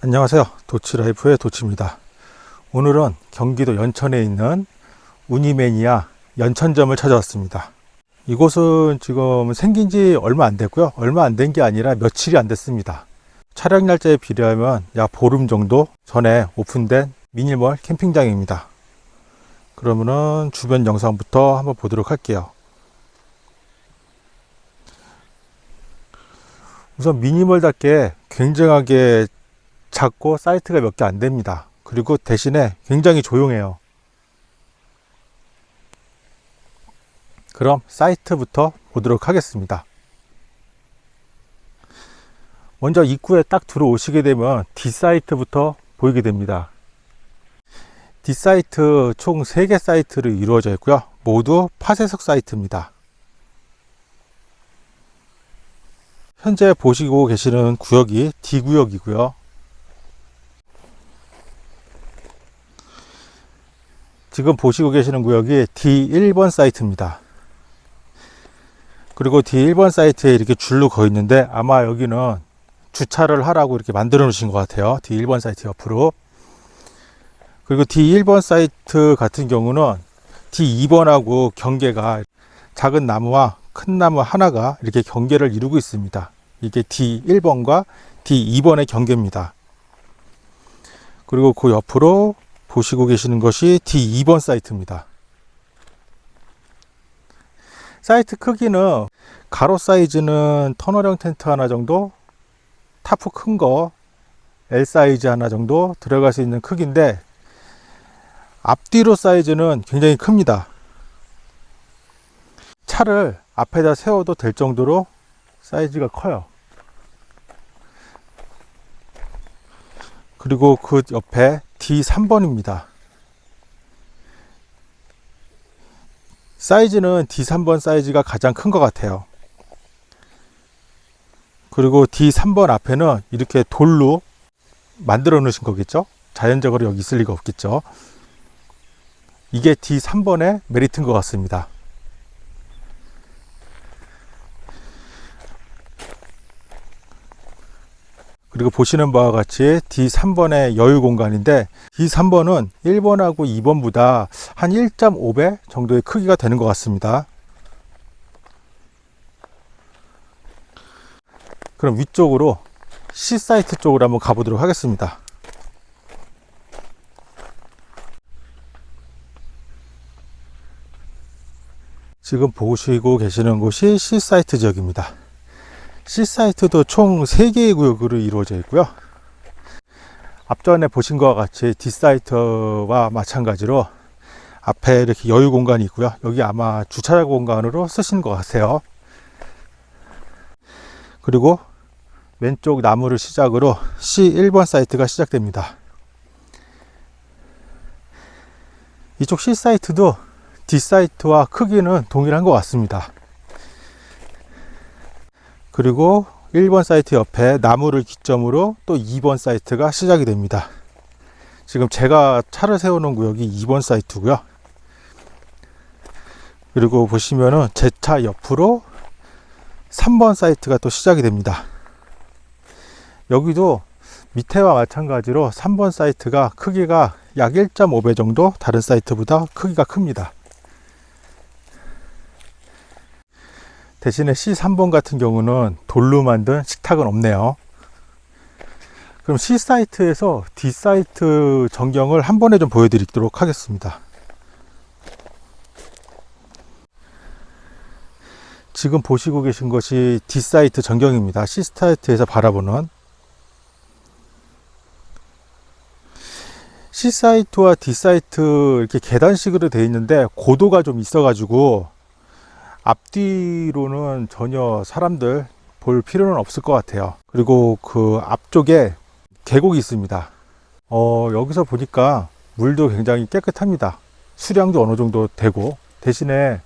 안녕하세요. 도치라이프의 도치입니다. 오늘은 경기도 연천에 있는 우니매니아 연천점을 찾아왔습니다. 이곳은 지금 생긴 지 얼마 안 됐고요. 얼마 안 된 게 아니라 며칠이 안 됐습니다. 촬영 날짜에 비례하면 약 보름 정도 전에 오픈된 미니멀 캠핑장입니다. 그러면은 주변 영상부터 한번 보도록 할게요. 우선 미니멀답게 굉장하게 작고 사이트가 몇 개 안 됩니다. 그리고 대신에 굉장히 조용해요. 그럼 사이트부터 보도록 하겠습니다. 먼저 입구에 딱 들어오시게 되면 D사이트부터 보이게 됩니다. D사이트 총 3개 사이트로 이루어져 있고요. 모두 파쇄석 사이트입니다. 현재 보시고 계시는 구역이 D구역이고요. 지금 보시고 계시는 구역이 D1번 사이트입니다. 그리고 D1번 사이트에 이렇게 줄로 거 있는데 아마 여기는 주차를 하라고 이렇게 만들어 놓으신 것 같아요. D1번 사이트 옆으로. 그리고 D1번 사이트 같은 경우는 D2번하고 경계가 작은 나무와 큰 나무 하나가 이렇게 경계를 이루고 있습니다. 이게 D1번과 D2번의 경계입니다. 그리고 그 옆으로 보시고 계시는 것이 D2번 사이트입니다. 사이트 크기는 가로 사이즈는 터널형 텐트 하나 정도, 타프 큰 거 L 사이즈 하나 정도 들어갈 수 있는 크기인데 앞뒤로 사이즈는 굉장히 큽니다. 차를 앞에다 세워도 될 정도로 사이즈가 커요. 그리고 그 옆에 D3번입니다. 사이즈는 D3번 사이즈가 가장 큰 것 같아요. 그리고 D3번 앞에는 이렇게 돌로 만들어 놓으신 거겠죠? 자연적으로 여기 있을 리가 없겠죠? 이게 D3번의 메리트인 것 같습니다. 그리고 보시는 바와 같이 D3번의 여유 공간인데 D3번은 1번하고 2번보다 한 1.5배 정도의 크기가 되는 것 같습니다. 그럼 위쪽으로 C사이트 쪽으로 한번 가보도록 하겠습니다. 지금 보시고 계시는 곳이 C사이트 지역입니다. C사이트도 총 3개의 구역으로 이루어져 있고요. 앞전에 보신 것과 같이 D사이트와 마찬가지로 앞에 이렇게 여유 공간이 있고요. 여기 아마 주차 공간으로 쓰신 것 같아요. 그리고 왼쪽 나무를 시작으로 C1번 사이트가 시작됩니다. 이쪽 C사이트도 D사이트와 크기는 동일한 것 같습니다. 그리고 1번 사이트 옆에 나무를 기점으로 또 2번 사이트가 시작이 됩니다. 지금 제가 차를 세우는 구역이 2번 사이트고요. 그리고 보시면은 제 차 옆으로 3번 사이트가 또 시작이 됩니다. 여기도 밑에와 마찬가지로 3번 사이트가 크기가 약 1.5배 정도 다른 사이트보다 크기가 큽니다. 대신에 C3번 같은 경우는 돌로 만든 식탁은 없네요. 그럼 C 사이트에서 D 사이트 전경을 한 번에 좀 보여드리도록 하겠습니다. 지금 보시고 계신 것이 D 사이트 전경입니다. C 사이트에서 바라보는 C 사이트와 D 사이트 이렇게 계단식으로 되어 있는데 고도가 좀 있어 가지고 앞뒤로는 전혀 사람들 볼 필요는 없을 것 같아요. 그리고 그 앞쪽에 계곡이 있습니다. 어, 여기서 보니까 물도 굉장히 깨끗합니다. 수량도 어느 정도 되고 대신에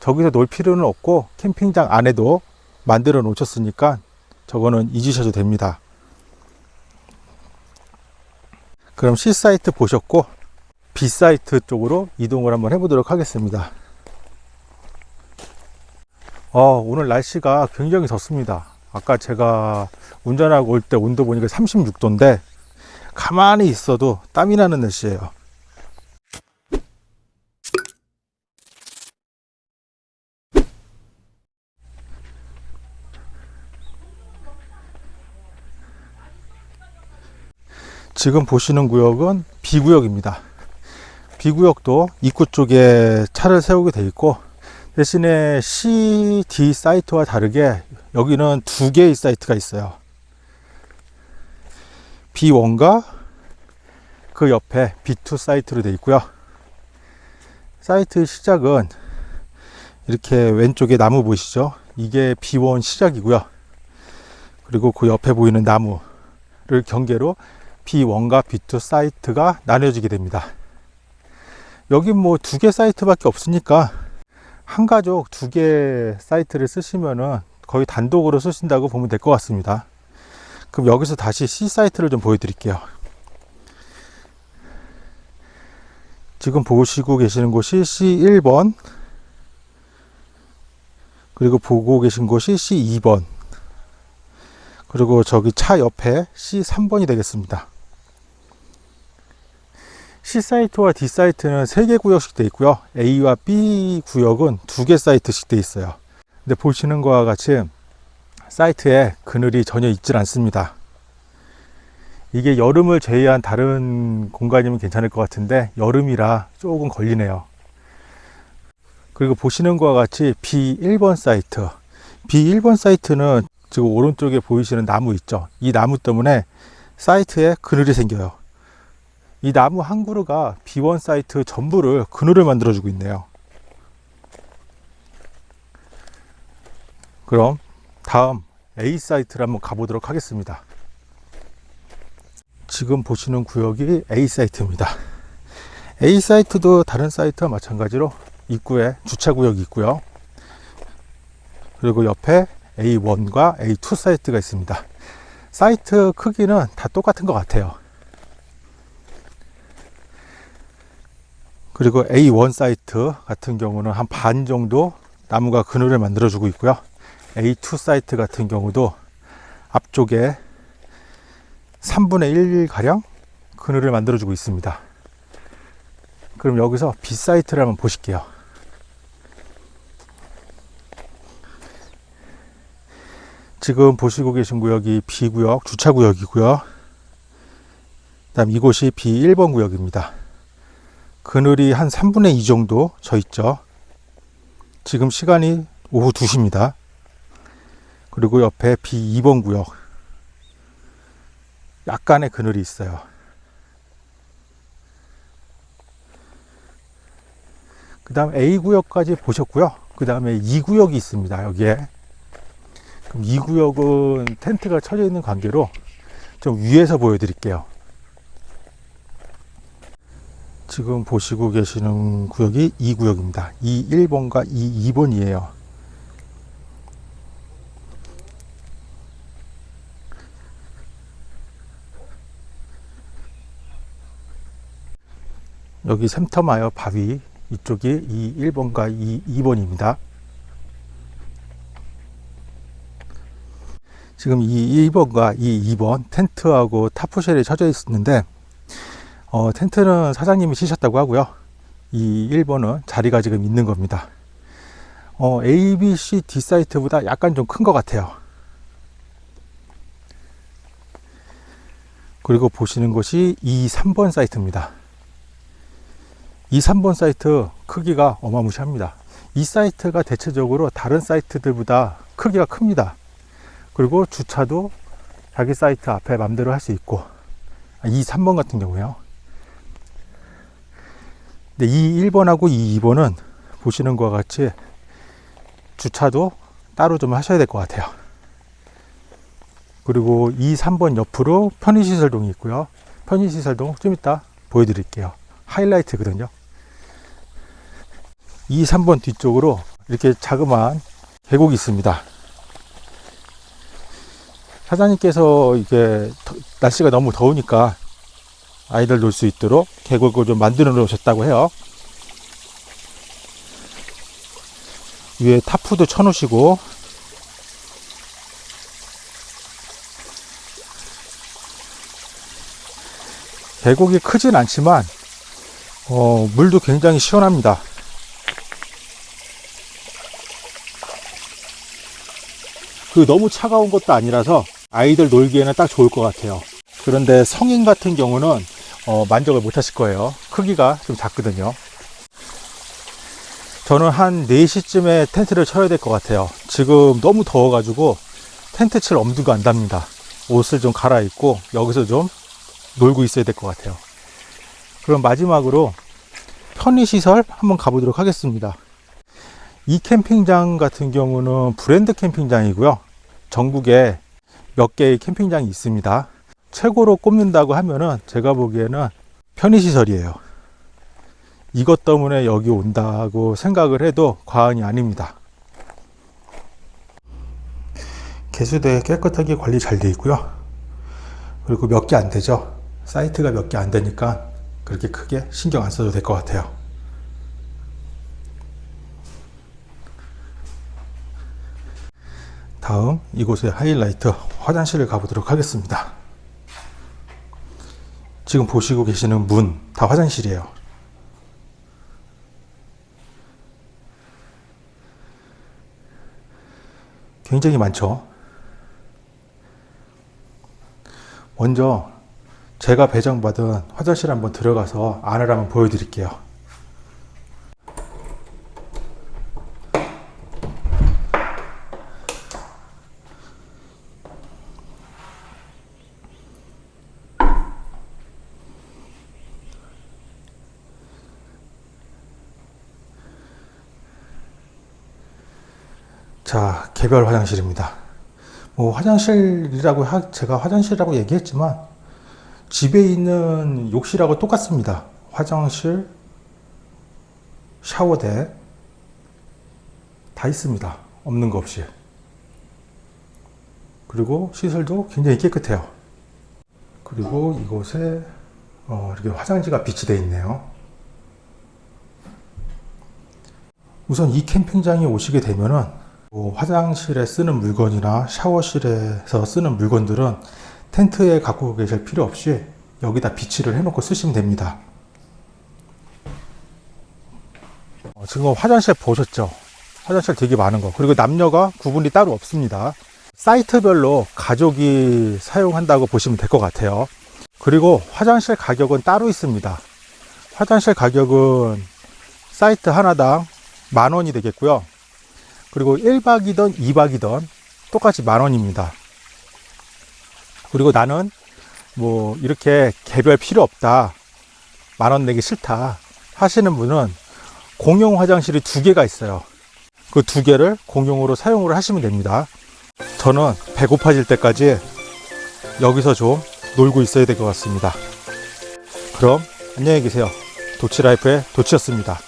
저기서 놀 필요는 없고 캠핑장 안에도 만들어 놓으셨으니까 저거는 잊으셔도 됩니다. 그럼 C 사이트 보셨고 B 사이트 쪽으로 이동을 한번 해보도록 하겠습니다 어, 오늘 날씨가 굉장히 덥습니다. 아까 제가 운전하고 올 때 온도 보니까 36도인데 가만히 있어도 땀이 나는 날씨예요. 지금 보시는 구역은 B구역입니다. B구역도 입구 쪽에 차를 세우게 돼 있고 대신에 CD 사이트와 다르게 여기는 두 개의 사이트가 있어요. B1과 그 옆에 B2 사이트로 되어 있고요. 사이트 시작은 이렇게 왼쪽에 나무 보이시죠? 이게 B1 시작이고요. 그리고 그 옆에 보이는 나무를 경계로 B1과 B2 사이트가 나뉘어지게 됩니다. 여기 뭐 두 개 사이트밖에 없으니까 한 가족 두 개 사이트를 쓰시면은 거의 단독으로 쓰신다고 보면 될 것 같습니다. 그럼 여기서 다시 C 사이트를 좀 보여드릴게요. 지금 보시고 계시는 곳이 C1번 그리고 보고 계신 곳이 C2번 그리고 저기 차 옆에 C3번이 되겠습니다. C 사이트와 D 사이트는 3개 구역씩 되어 있고요. A와 B 구역은 2개 사이트씩 되어 있어요. 근데 보시는 것과 같이 사이트에 그늘이 전혀 있질 않습니다. 이게 여름을 제외한 다른 공간이면 괜찮을 것 같은데 여름이라 조금 걸리네요. 그리고 보시는 것과 같이 B1번 사이트. B1번 사이트는 지금 오른쪽에 보이시는 나무 있죠. 이 나무 때문에 사이트에 그늘이 생겨요. 이 나무 한 그루가 B1 사이트 전부를 그늘을 만들어 주고 있네요. 그럼 다음 A 사이트를 한번 가보도록 하겠습니다. 지금 보시는 구역이 A 사이트입니다. A 사이트도 다른 사이트와 마찬가지로 입구에 주차 구역이 있고요. 그리고 옆에 A1과 A2 사이트가 있습니다. 사이트 크기는 다 똑같은 것 같아요. 그리고 A1 사이트 같은 경우는 한 반 정도 나무가 그늘을 만들어 주고 있고요. A2 사이트 같은 경우도 앞쪽에 3분의 1 가량 그늘을 만들어 주고 있습니다. 그럼 여기서 B 사이트를 한번 보실게요. 지금 보시고 계신 구역이 B구역, 주차구역이고요. 다음 이곳이 B1번 구역입니다. 그늘이 한 3분의 2 정도 져 있죠. 지금 시간이 오후 2시입니다. 그리고 옆에 B2번 구역. 약간의 그늘이 있어요. 그 다음 A구역까지 보셨고요. 그 다음에 2구역이 있습니다. 여기에. 그럼 2구역은 텐트가 쳐져 있는 관계로 좀 위에서 보여드릴게요. 지금 보시고 계시는 구역이 2구역입니다. 2 1번과 2 2번이에요. 여기 샘터마요 바위 이쪽이 2 1번과 2 2번입니다. 지금 이 1번과 이 2번 텐트하고 타프쉘이 쳐져 있었는데 어, 텐트는 사장님이 치셨다고 하고요. 이 1번은 자리가 지금 있는 겁니다. 어, A, B, C, D 사이트보다 약간 좀 큰 것 같아요. 그리고 보시는 곳이 이 3번 사이트입니다. 이 3번 사이트 크기가 어마무시합니다. 이 사이트가 대체적으로 다른 사이트들보다 크기가 큽니다. 그리고 주차도 자기 사이트 앞에 맘대로 할 수 있고 이 3번 같은 경우에요. 근데 이 1번하고 이 2번은 보시는 것과 같이 주차도 따로 좀 하셔야 될 것 같아요. 그리고 이 3번 옆으로 편의시설동이 있고요. 편의시설동 좀 이따 보여드릴게요. 하이라이트거든요. 이 3번 뒤쪽으로 이렇게 자그마한 계곡이 있습니다. 사장님께서 이게 날씨가 너무 더우니까 아이들 놀 수 있도록 계곡을 좀 만들어 놓으셨다고 해요. 위에 타프도 쳐놓으시고 계곡이 크진 않지만 어, 물도 굉장히 시원합니다. 그 너무 차가운 것도 아니라서 아이들 놀기에는 딱 좋을 것 같아요. 그런데 성인 같은 경우는 어, 만족을 못 하실 거예요. 크기가 좀 작거든요. 저는 한 4시쯤에 텐트를 쳐야 될 것 같아요. 지금 너무 더워 가지고 텐트 칠 엄두가 안 답니다. 옷을 좀 갈아입고 여기서 좀 놀고 있어야 될 것 같아요. 그럼 마지막으로 편의시설 한번 가보도록 하겠습니다. 이 캠핑장 같은 경우는 브랜드 캠핑장이고요. 전국에 몇 개의 캠핑장이 있습니다. 최고로 꼽는다고 하면은 제가 보기에는 편의시설이에요. 이것 때문에 여기 온다고 생각을 해도 과언이 아닙니다. 개수대 깨끗하게 관리 잘 되어 있고요. 그리고 몇 개 안 되죠. 사이트가 몇 개 안 되니까 그렇게 크게 신경 안 써도 될 것 같아요. 다음 이곳의 하이라이트 화장실을 가보도록 하겠습니다. 지금 보시고 계시는 문 다 화장실이에요. 굉장히 많죠. 먼저 제가 배정받은 화장실 한번 들어가서 안을 한번 보여드릴게요. 자, 개별 화장실입니다. 뭐 화장실이라고 하, 제가 화장실이라고 얘기했지만 집에 있는 욕실하고 똑같습니다. 화장실, 샤워대 다 있습니다. 없는 거 없이. 그리고 시설도 굉장히 깨끗해요. 그리고 이곳에 어, 이렇게 화장지가 비치되어 있네요. 우선 이 캠핑장에 오시게 되면은 뭐 화장실에 쓰는 물건이나 샤워실에서 쓰는 물건들은 텐트에 갖고 계실 필요 없이 여기다 비치를 해놓고 쓰시면 됩니다. 어, 지금 화장실 보셨죠? 화장실 되게 많은 거. 그리고 남녀가 구분이 따로 없습니다. 사이트별로 가족이 사용한다고 보시면 될 것 같아요. 그리고 화장실 가격은 따로 있습니다. 화장실 가격은 사이트 하나당 만 원이 되겠고요. 그리고 1박이든 2박이든 똑같이 만 원입니다. 그리고 나는 뭐 이렇게 개별 필요 없다. 만원 내기 싫다. 하시는 분은 공용 화장실이 두 개가 있어요. 그 두 개를 공용으로 사용을 하시면 됩니다. 저는 배고파질 때까지 여기서 좀 놀고 있어야 될 것 같습니다. 그럼 안녕히 계세요. 도치라이프의 도치였습니다.